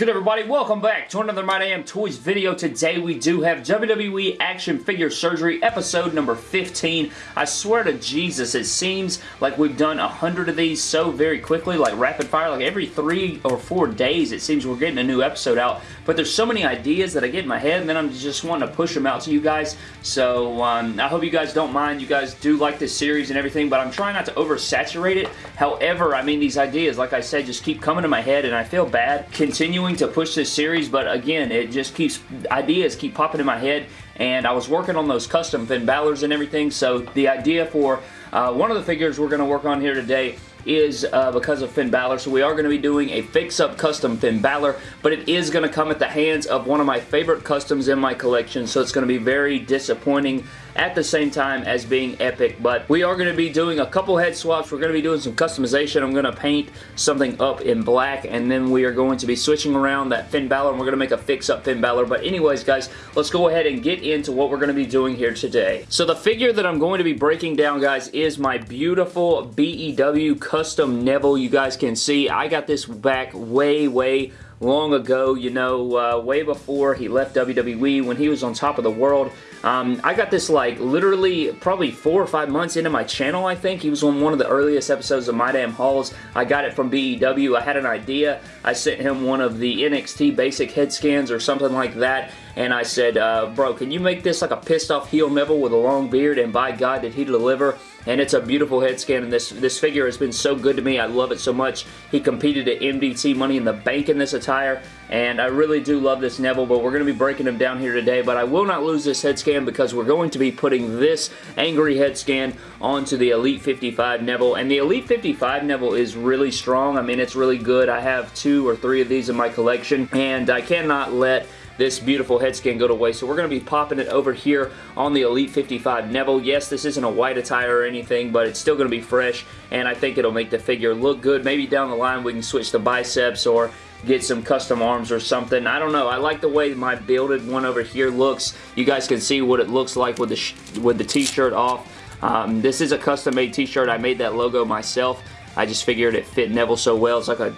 good everybody? Welcome back to another My Damn Toys video. Today we do have WWE Action Figure Surgery episode number 15. I swear to Jesus, it seems like we've done a hundred of these so very quickly, like rapid fire, like every three or four days it seems we're getting a new episode out. But there's so many ideas that I get in my head and then I'm just wanting to push them out to you guys. So um, I hope you guys don't mind. You guys do like this series and everything, but I'm trying not to oversaturate it. However, I mean these ideas, like I said, just keep coming to my head and I feel bad continuing to push this series, but again, it just keeps, ideas keep popping in my head, and I was working on those custom Finn Balor's and everything, so the idea for uh, one of the figures we're going to work on here today is uh, because of Finn Balor. So we are going to be doing a fix-up custom Finn Balor, but it is going to come at the hands of one of my favorite customs in my collection, so it's going to be very disappointing at the same time as being epic, but we are going to be doing a couple head swaps. We're going to be doing some customization. I'm going to paint something up in black, and then we are going to be switching around that Finn Balor, and we're going to make a fix-up Finn Balor. But anyways, guys, let's go ahead and get into what we're going to be doing here today. So the figure that I'm going to be breaking down, guys, is my beautiful BEW custom Neville. You guys can see I got this back way, way long ago, you know, uh, way before he left WWE when he was on top of the world. Um, I got this like literally probably four or five months into my channel, I think. He was on one of the earliest episodes of My Damn Hauls. I got it from BEW. I had an idea. I sent him one of the NXT basic head scans or something like that and I said, uh, bro, can you make this like a pissed off heel Neville with a long beard? And by God, did he deliver. And it's a beautiful head scan, and this, this figure has been so good to me. I love it so much. He competed at MDT Money in the Bank in this attire, and I really do love this Neville, but we're going to be breaking him down here today, but I will not lose this head scan because we're going to be putting this angry head scan onto the Elite 55 Neville, and the Elite 55 Neville is really strong. I mean, it's really good. I have two or three of these in my collection, and I cannot let this beautiful head scan go to waste. So we're going to be popping it over here on the Elite 55 Neville. Yes, this isn't a white attire or anything, but it's still going to be fresh, and I think it'll make the figure look good. Maybe down the line we can switch the biceps or get some custom arms or something. I don't know. I like the way my builded one over here looks. You guys can see what it looks like with the with the t-shirt off. Um, this is a custom made t-shirt. I made that logo myself. I just figured it fit Neville so well. It's like a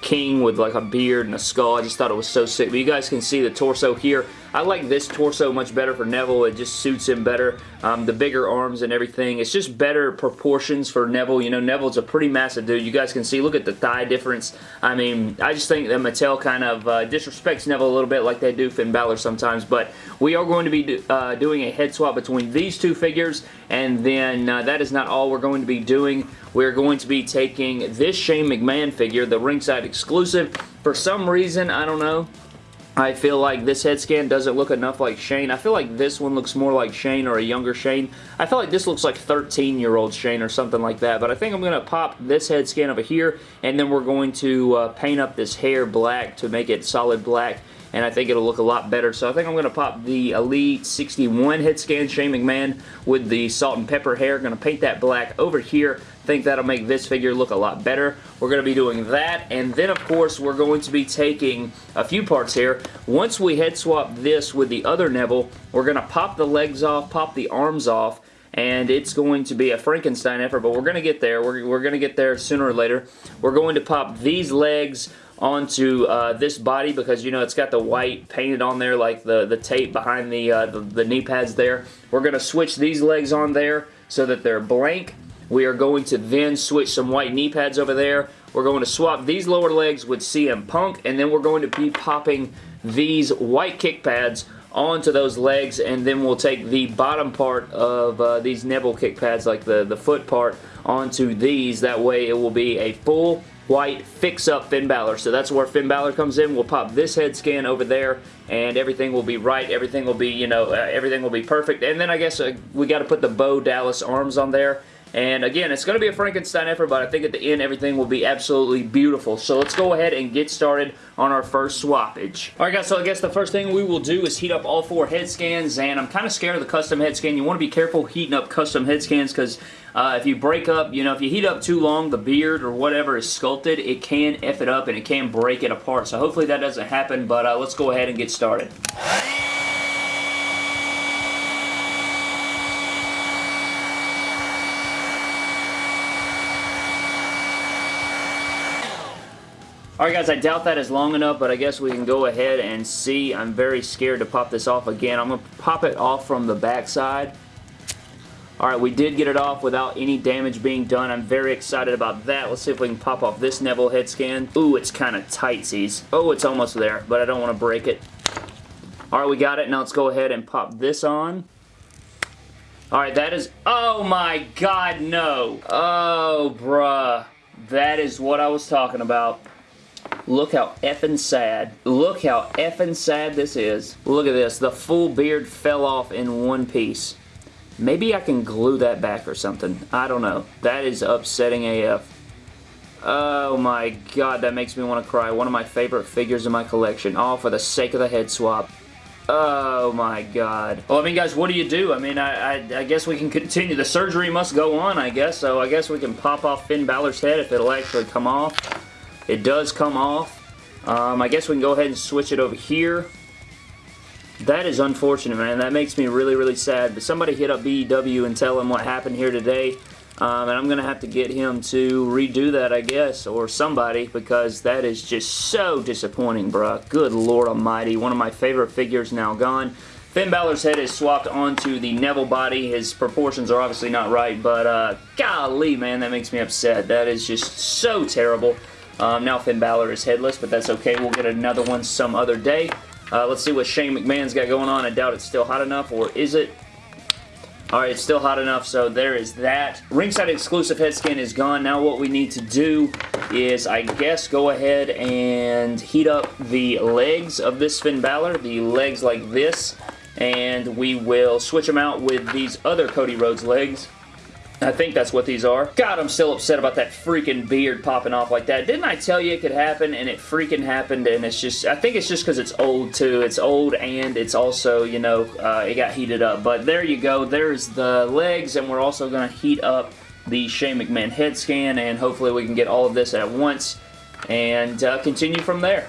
king with like a beard and a skull. I just thought it was so sick. But you guys can see the torso here. I like this torso much better for Neville. It just suits him better. Um, the bigger arms and everything. It's just better proportions for Neville. You know, Neville's a pretty massive dude. You guys can see, look at the thigh difference. I mean, I just think that Mattel kind of uh, disrespects Neville a little bit like they do Finn Balor sometimes. But we are going to be do, uh, doing a head swap between these two figures. And then uh, that is not all we're going to be doing. We're going to be taking this Shane McMahon figure, the ringside exclusive. For some reason, I don't know, I feel like this head scan doesn't look enough like Shane. I feel like this one looks more like Shane or a younger Shane. I feel like this looks like 13-year-old Shane or something like that. But I think I'm going to pop this head scan over here, and then we're going to uh, paint up this hair black to make it solid black and I think it'll look a lot better. So I think I'm going to pop the Elite 61 head scan Shane McMahon with the salt and pepper hair. Going to paint that black over here think that'll make this figure look a lot better. We're going to be doing that, and then of course we're going to be taking a few parts here. Once we head swap this with the other Neville, we're going to pop the legs off, pop the arms off, and it's going to be a Frankenstein effort, but we're going to get there. We're, we're going to get there sooner or later. We're going to pop these legs onto uh, this body because you know it's got the white painted on there like the, the tape behind the, uh, the, the knee pads there. We're going to switch these legs on there so that they're blank we are going to then switch some white knee pads over there. We're going to swap these lower legs with CM Punk, and then we're going to be popping these white kick pads onto those legs, and then we'll take the bottom part of uh, these Neville kick pads, like the, the foot part, onto these. That way it will be a full white fix-up Finn Balor. So that's where Finn Balor comes in. We'll pop this head scan over there, and everything will be right. Everything will be, you know, uh, everything will be perfect. And then I guess uh, we got to put the Bo Dallas arms on there. And again, it's going to be a Frankenstein effort, but I think at the end everything will be absolutely beautiful. So let's go ahead and get started on our first swappage. Alright guys, so I guess the first thing we will do is heat up all four head scans, and I'm kind of scared of the custom head scan. You want to be careful heating up custom head scans because uh, if you break up, you know, if you heat up too long, the beard or whatever is sculpted, it can F it up and it can break it apart. So hopefully that doesn't happen, but uh, let's go ahead and get started. Alright guys, I doubt that is long enough, but I guess we can go ahead and see. I'm very scared to pop this off again. I'm going to pop it off from the backside. Alright, we did get it off without any damage being done. I'm very excited about that. Let's see if we can pop off this Neville head scan. Ooh, it's kind of tightesies. Oh, it's almost there, but I don't want to break it. Alright, we got it. Now let's go ahead and pop this on. Alright, that is... Oh my god, no. Oh, bruh. That is what I was talking about. Look how effing sad. Look how effing sad this is. Look at this. The full beard fell off in one piece. Maybe I can glue that back or something. I don't know. That is upsetting AF. Oh my god, that makes me want to cry. One of my favorite figures in my collection. All for the sake of the head swap. Oh my god. Well, I mean, guys, what do you do? I mean, I, I, I, guess we can continue. The surgery must go on, I guess, so I guess we can pop off Finn Balor's head if it'll actually come off. It does come off. Um, I guess we can go ahead and switch it over here. That is unfortunate, man. That makes me really, really sad. But somebody hit up BEW and tell him what happened here today. Um, and I'm going to have to get him to redo that, I guess, or somebody, because that is just so disappointing, bruh. Good Lord Almighty. One of my favorite figures now gone. Finn Balor's head is swapped onto the Neville body. His proportions are obviously not right, but uh, golly, man, that makes me upset. That is just so terrible. Um, now Finn Balor is headless, but that's okay. We'll get another one some other day. Uh, let's see what Shane McMahon's got going on. I doubt it's still hot enough, or is it? Alright, it's still hot enough, so there is that. Ringside exclusive head scan is gone. Now what we need to do is, I guess, go ahead and heat up the legs of this Finn Balor, the legs like this, and we will switch them out with these other Cody Rhodes legs. I think that's what these are. God, I'm still upset about that freaking beard popping off like that. Didn't I tell you it could happen? And it freaking happened, and it's just, I think it's just because it's old, too. It's old, and it's also, you know, uh, it got heated up. But there you go. There's the legs, and we're also going to heat up the Shane McMahon head scan, and hopefully we can get all of this at once and uh, continue from there.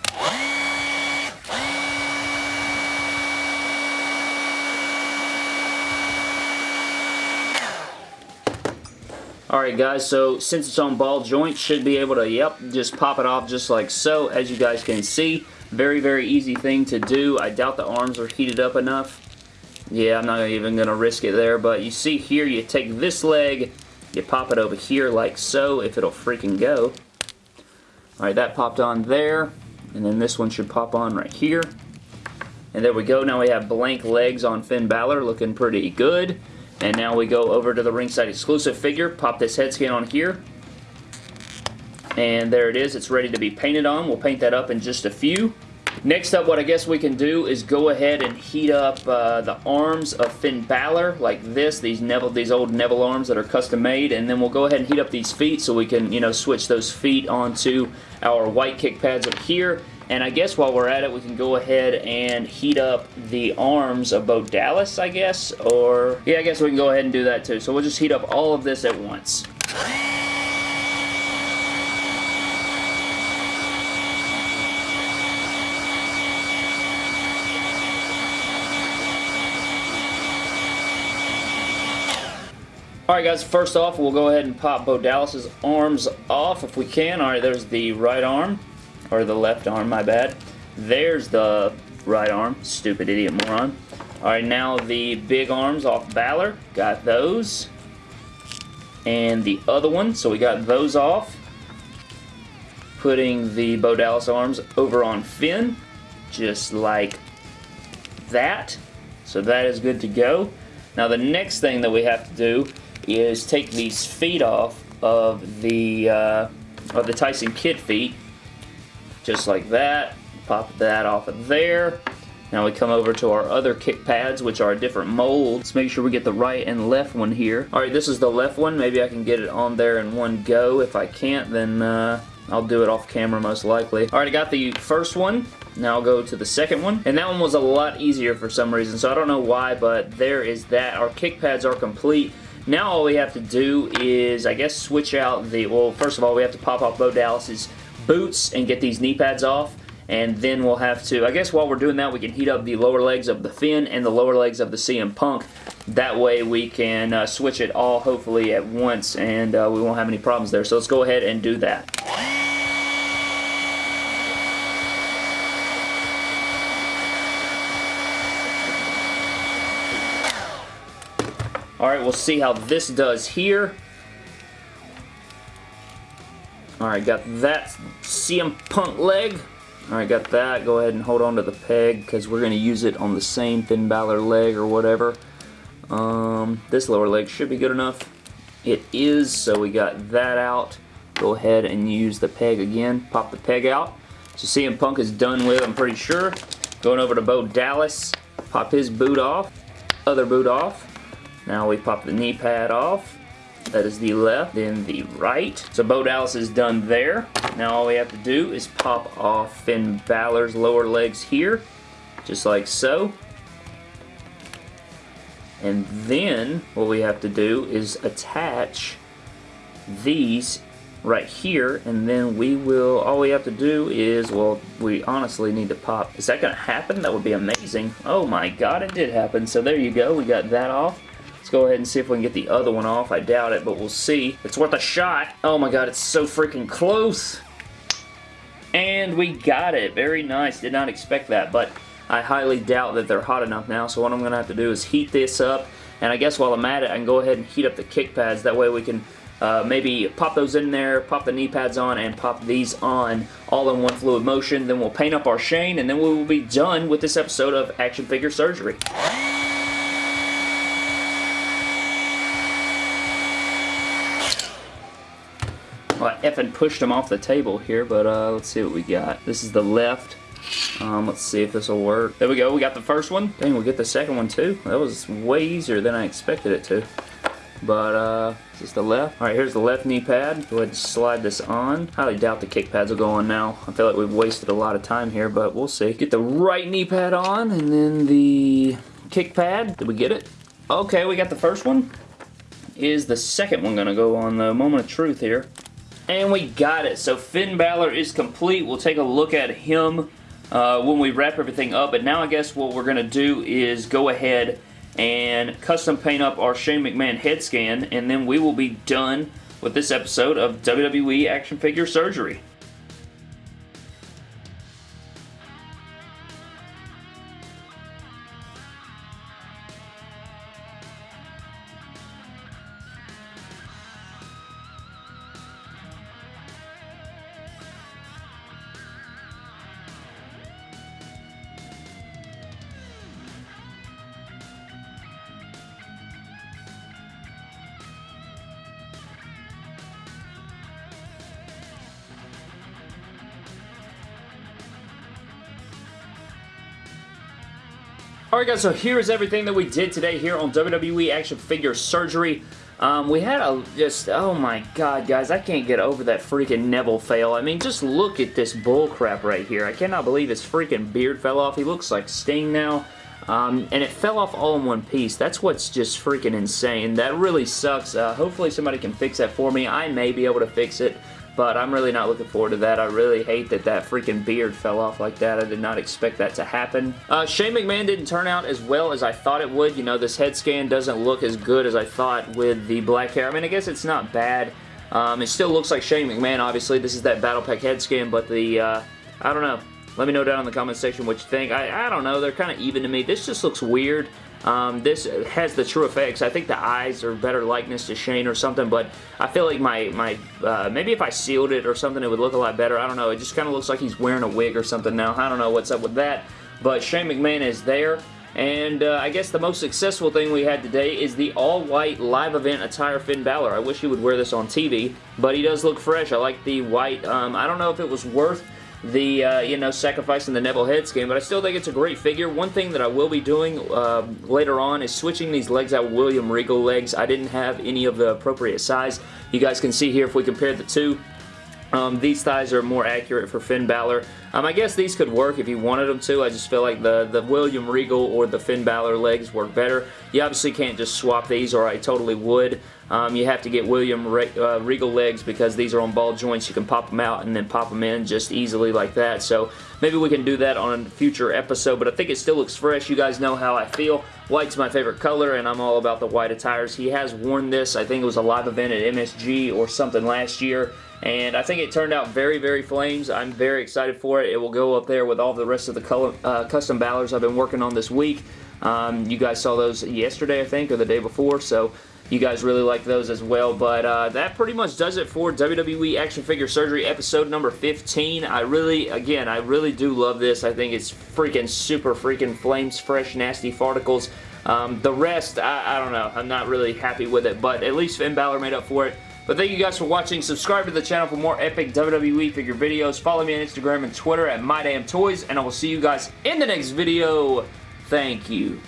Alright guys, so since it's on ball joint, should be able to, yep, just pop it off just like so, as you guys can see. Very, very easy thing to do. I doubt the arms are heated up enough. Yeah, I'm not even going to risk it there, but you see here, you take this leg, you pop it over here like so, if it'll freaking go. Alright, that popped on there, and then this one should pop on right here. And there we go. Now we have blank legs on Finn Balor, looking pretty good. And now we go over to the ringside exclusive figure, pop this head scan on here. And there it is, it's ready to be painted on. We'll paint that up in just a few. Next up, what I guess we can do is go ahead and heat up uh, the arms of Finn Balor, like this, these Neville, these old Neville arms that are custom made, and then we'll go ahead and heat up these feet so we can, you know, switch those feet onto our white kick pads up here, and I guess while we're at it, we can go ahead and heat up the arms of Bo Dallas, I guess, or... Yeah, I guess we can go ahead and do that too. So we'll just heat up all of this at once. Alright guys, first off, we'll go ahead and pop Bo Dallas's arms off if we can. Alright, there's the right arm or the left arm, my bad. There's the right arm, stupid idiot moron. Alright, now the big arms off Balor, got those. And the other one, so we got those off. Putting the Bo Dallas arms over on Finn, just like that. So that is good to go. Now the next thing that we have to do is take these feet off of the uh, of the Tyson Kidd feet just like that. Pop that off of there. Now we come over to our other kick pads, which are a different molds. Make sure we get the right and left one here. Alright, this is the left one. Maybe I can get it on there in one go. If I can't, then uh, I'll do it off camera most likely. Alright, I got the first one. Now I'll go to the second one. And that one was a lot easier for some reason, so I don't know why, but there is that. Our kick pads are complete. Now all we have to do is, I guess, switch out the, well, first of all, we have to pop off Bo Dallas's boots and get these knee pads off and then we'll have to, I guess while we're doing that, we can heat up the lower legs of the Finn and the lower legs of the CM Punk. That way we can uh, switch it all hopefully at once and uh, we won't have any problems there. So let's go ahead and do that. All right, we'll see how this does here. Alright, got that CM Punk leg. Alright, got that. Go ahead and hold on to the peg because we're going to use it on the same Finn Balor leg or whatever. Um, this lower leg should be good enough. It is, so we got that out. Go ahead and use the peg again. Pop the peg out. So CM Punk is done with, I'm pretty sure. Going over to Bo Dallas. Pop his boot off. Other boot off. Now we pop the knee pad off. That is the left, then the right. So Bo Dallas is done there. Now all we have to do is pop off Finn Balor's lower legs here, just like so. And then what we have to do is attach these right here and then we will all we have to do is well we honestly need to pop is that gonna happen that would be amazing oh my god it did happen so there you go we got that off go ahead and see if we can get the other one off. I doubt it but we'll see. It's worth a shot. Oh my god it's so freaking close. And we got it. Very nice. Did not expect that but I highly doubt that they're hot enough now. So what I'm gonna have to do is heat this up. And I guess while I'm at it I can go ahead and heat up the kick pads. That way we can uh, maybe pop those in there, pop the knee pads on, and pop these on all in one fluid motion. Then we'll paint up our Shane, and then we will be done with this episode of Action Figure Surgery. Effing pushed them off the table here, but uh, let's see what we got. This is the left. Um, let's see if this will work. There we go. We got the first one. Dang, we get the second one too. That was way easier than I expected it to. But, uh, is this the left? Alright, here's the left knee pad. Go ahead and slide this on. Highly doubt the kick pads will go on now. I feel like we've wasted a lot of time here, but we'll see. Get the right knee pad on, and then the kick pad. Did we get it? Okay, we got the first one. Is the second one going to go on the moment of truth here? And we got it. So Finn Balor is complete. We'll take a look at him uh, when we wrap everything up. But now I guess what we're going to do is go ahead and custom paint up our Shane McMahon head scan, and then we will be done with this episode of WWE Action Figure Surgery. Alright guys, so here is everything that we did today here on WWE Action Figure Surgery. Um, we had a just, oh my god guys, I can't get over that freaking Neville fail. I mean, just look at this bullcrap right here. I cannot believe his freaking beard fell off. He looks like Sting now. Um, and it fell off all in one piece. That's what's just freaking insane. That really sucks. Uh, hopefully somebody can fix that for me. I may be able to fix it but I'm really not looking forward to that. I really hate that that freaking beard fell off like that. I did not expect that to happen. Uh, Shane McMahon didn't turn out as well as I thought it would. You know, this head scan doesn't look as good as I thought with the black hair. I mean, I guess it's not bad. Um, it still looks like Shane McMahon, obviously. This is that Battle Pack head scan, but the, uh, I don't know. Let me know down in the comment section what you think. I, I don't know. They're kind of even to me. This just looks weird. Um, this has the TrueFX. I think the eyes are better likeness to Shane or something, but I feel like my, my uh, maybe if I sealed it or something, it would look a lot better. I don't know. It just kind of looks like he's wearing a wig or something now. I don't know what's up with that, but Shane McMahon is there. And uh, I guess the most successful thing we had today is the all-white live event attire Finn Balor. I wish he would wear this on TV, but he does look fresh. I like the white. Um, I don't know if it was worth the, uh, you know, sacrificing the Neville head scan, but I still think it's a great figure. One thing that I will be doing uh, later on is switching these legs out William Regal legs. I didn't have any of the appropriate size. You guys can see here if we compare the two. Um, these thighs are more accurate for Finn Balor. Um, I guess these could work if you wanted them to. I just feel like the, the William Regal or the Finn Balor legs work better. You obviously can't just swap these or I totally would. Um, you have to get William Re uh, Regal legs because these are on ball joints. You can pop them out and then pop them in just easily like that. So maybe we can do that on a future episode, but I think it still looks fresh. You guys know how I feel. White's my favorite color, and I'm all about the white attires. He has worn this. I think it was a live event at MSG or something last year and I think it turned out very, very flames. I'm very excited for it. It will go up there with all the rest of the color, uh, custom Balors I've been working on this week. Um, you guys saw those yesterday, I think, or the day before, so you guys really like those as well. But uh, that pretty much does it for WWE Action Figure Surgery episode number 15. I really, again, I really do love this. I think it's freaking super freaking flames fresh nasty farticles. Um, the rest, I, I don't know. I'm not really happy with it, but at least Finn Balor made up for it. But thank you guys for watching. Subscribe to the channel for more epic WWE figure videos. Follow me on Instagram and Twitter at MyDamnToys, and I will see you guys in the next video. Thank you.